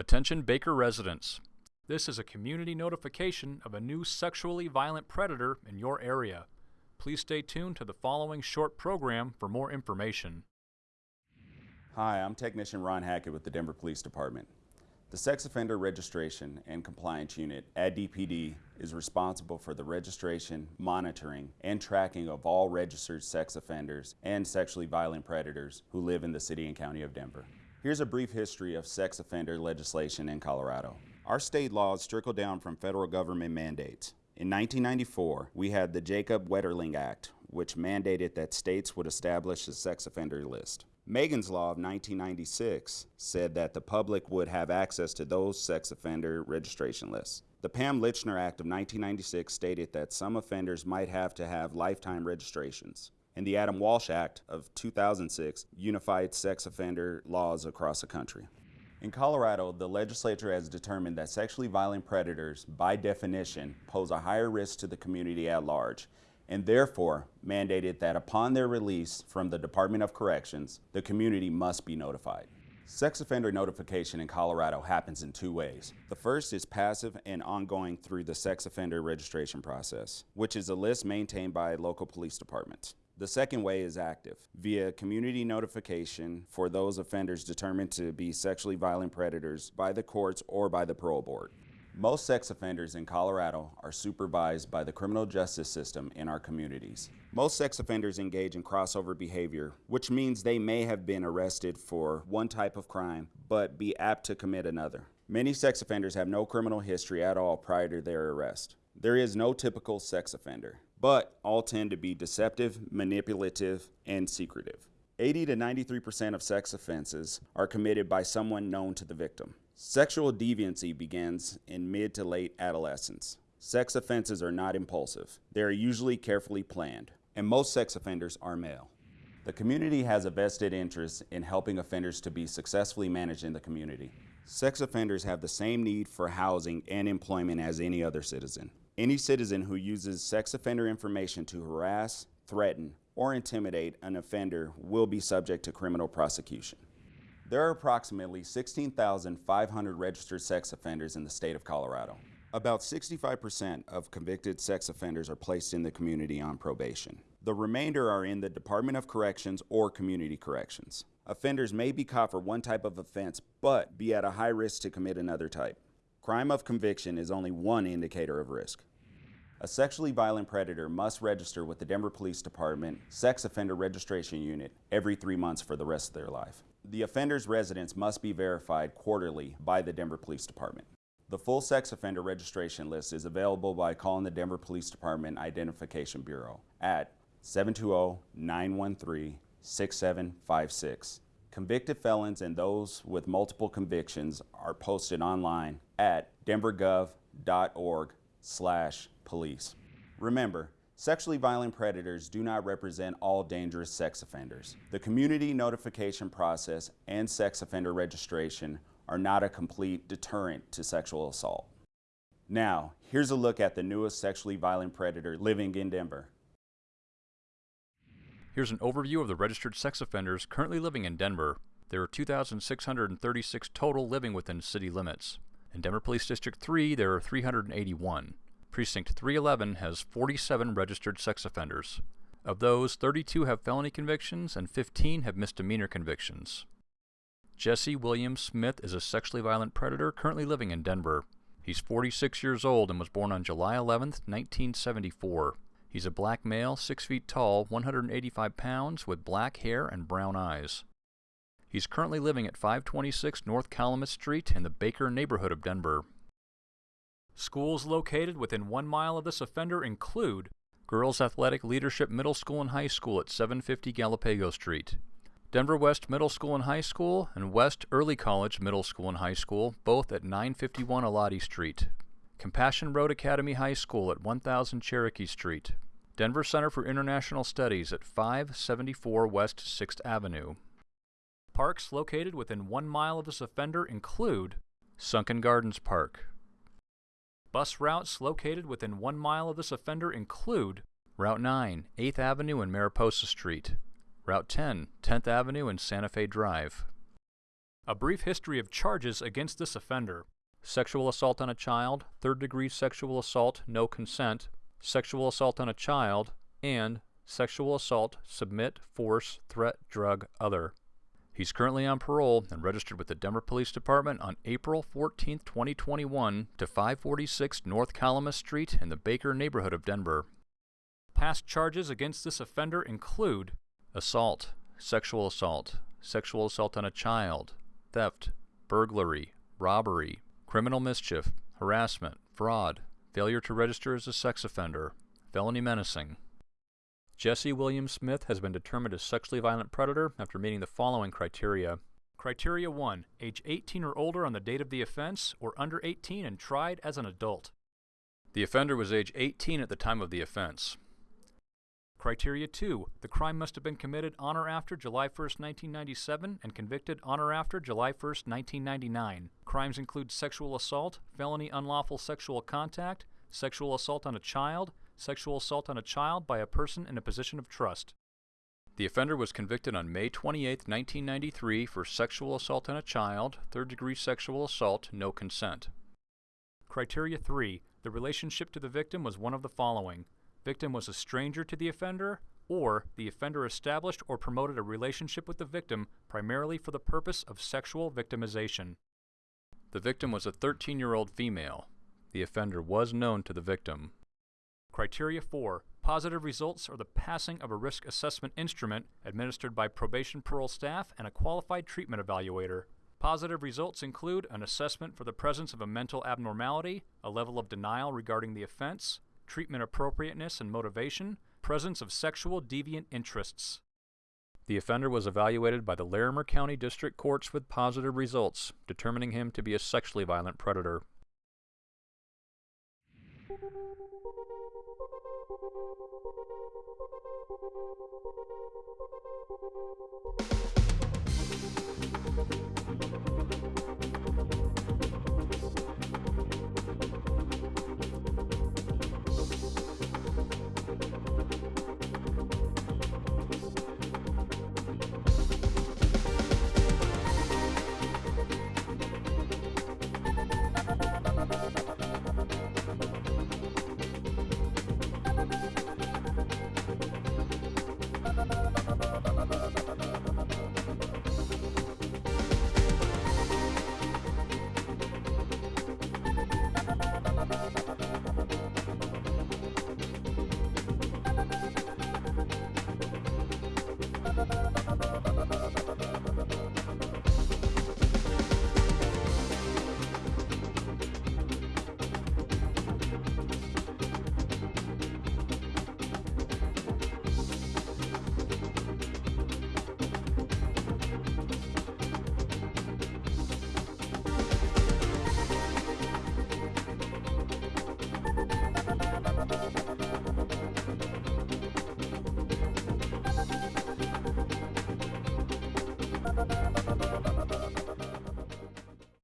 Attention Baker residents. This is a community notification of a new sexually violent predator in your area. Please stay tuned to the following short program for more information. Hi, I'm Technician Ron Hackett with the Denver Police Department. The Sex Offender Registration and Compliance Unit at DPD is responsible for the registration, monitoring, and tracking of all registered sex offenders and sexually violent predators who live in the city and county of Denver. Here's a brief history of sex offender legislation in Colorado. Our state laws trickle down from federal government mandates. In 1994, we had the Jacob Wetterling Act, which mandated that states would establish a sex offender list. Megan's Law of 1996 said that the public would have access to those sex offender registration lists. The Pam Lychner Act of 1996 stated that some offenders might have to have lifetime registrations. And the Adam Walsh Act of 2006 unified sex offender laws across the country. In Colorado, the legislature has determined that sexually violent predators, by definition, pose a higher risk to the community at large and therefore mandated that upon their release from the Department of Corrections, the community must be notified. Sex offender notification in Colorado happens in two ways. The first is passive and ongoing through the sex offender registration process, which is a list maintained by local police departments. The second way is active, via community notification for those offenders determined to be sexually violent predators by the courts or by the parole board. Most sex offenders in Colorado are supervised by the criminal justice system in our communities. Most sex offenders engage in crossover behavior, which means they may have been arrested for one type of crime, but be apt to commit another. Many sex offenders have no criminal history at all prior to their arrest. There is no typical sex offender, but all tend to be deceptive, manipulative, and secretive. 80 to 93% of sex offenses are committed by someone known to the victim. Sexual deviancy begins in mid to late adolescence. Sex offenses are not impulsive. They are usually carefully planned, and most sex offenders are male. The community has a vested interest in helping offenders to be successfully managed in the community. Sex offenders have the same need for housing and employment as any other citizen. Any citizen who uses sex offender information to harass, threaten, or intimidate an offender will be subject to criminal prosecution. There are approximately 16,500 registered sex offenders in the state of Colorado. About 65% of convicted sex offenders are placed in the community on probation. The remainder are in the Department of Corrections or Community Corrections. Offenders may be caught for one type of offense, but be at a high risk to commit another type. Crime of conviction is only one indicator of risk. A sexually violent predator must register with the Denver Police Department Sex Offender Registration Unit every three months for the rest of their life. The offender's residence must be verified quarterly by the Denver Police Department. The full sex offender registration list is available by calling the Denver Police Department Identification Bureau at 720-913-6756. Convicted felons and those with multiple convictions are posted online at denvergov.org slash police. Remember, Sexually violent predators do not represent all dangerous sex offenders. The community notification process and sex offender registration are not a complete deterrent to sexual assault. Now, here's a look at the newest sexually violent predator living in Denver. Here's an overview of the registered sex offenders currently living in Denver. There are 2,636 total living within city limits. In Denver Police District 3, there are 381. Precinct 311 has 47 registered sex offenders. Of those, 32 have felony convictions and 15 have misdemeanor convictions. Jesse William Smith is a sexually violent predator currently living in Denver. He's 46 years old and was born on July 11, 1974. He's a black male, 6 feet tall, 185 pounds, with black hair and brown eyes. He's currently living at 526 North Kalamath Street in the Baker neighborhood of Denver. Schools located within one mile of this offender include Girls Athletic Leadership Middle School and High School at 750 Galapago Street, Denver West Middle School and High School, and West Early College Middle School and High School, both at 951 Elati Street, Compassion Road Academy High School at 1000 Cherokee Street, Denver Center for International Studies at 574 West 6th Avenue. Parks located within one mile of this offender include Sunken Gardens Park, Bus routes located within one mile of this offender include Route 9, 8th Avenue and Mariposa Street, Route 10, 10th Avenue and Santa Fe Drive. A brief history of charges against this offender. Sexual assault on a child, third degree sexual assault, no consent, sexual assault on a child, and sexual assault, submit, force, threat, drug, other. He's currently on parole and registered with the Denver Police Department on April 14, 2021 to 546 North Kalamath Street in the Baker neighborhood of Denver. Past charges against this offender include assault, sexual assault, sexual assault on a child, theft, burglary, robbery, criminal mischief, harassment, fraud, failure to register as a sex offender, felony menacing. Jesse William Smith has been determined a sexually violent predator after meeting the following criteria. Criteria 1. Age 18 or older on the date of the offense, or under 18 and tried as an adult. The offender was age 18 at the time of the offense. Criteria 2. The crime must have been committed on or after July 1, 1997 and convicted on or after July 1, 1999. Crimes include sexual assault, felony unlawful sexual contact, sexual assault on a child, sexual assault on a child by a person in a position of trust. The offender was convicted on May 28, 1993 for sexual assault on a child, third degree sexual assault, no consent. Criteria 3. The relationship to the victim was one of the following victim was a stranger to the offender, or the offender established or promoted a relationship with the victim primarily for the purpose of sexual victimization. The victim was a 13 year old female. The offender was known to the victim. Criteria 4. Positive results are the passing of a risk assessment instrument administered by probation parole staff and a qualified treatment evaluator. Positive results include an assessment for the presence of a mental abnormality, a level of denial regarding the offense, treatment appropriateness and motivation, presence of sexual deviant interests. The offender was evaluated by the Larimer County District Courts with positive results, determining him to be a sexually violent predator.